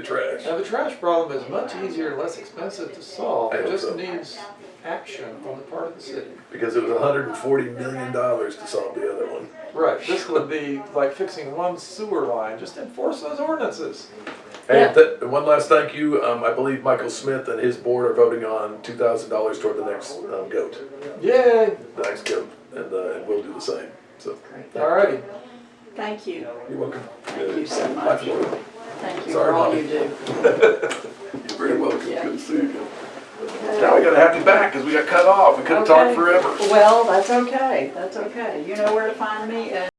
the trash. Now, the trash problem is much easier and less expensive to solve. I It just so. needs action on the part of the city. Because it was hundred and forty million dollars to solve the other one. Right, this would be like fixing one sewer line, just enforce those ordinances. And th- one last thank you, um, I believe Michael Smith and his board are voting on two thousand dollars toward the next, um, goat, Yay, the next goat, and, uh, and we'll do the same, so. alrighty. Thank you. You're welcome. Thank you so My much. Pleasure. You Sorry, for all you do. You're very welcome, Yeah. good to see you again. Now we gotta have you back, cause we got cut off, we couldn't talked Okay. forever. Well, that's okay. That's okay. You know where to find me.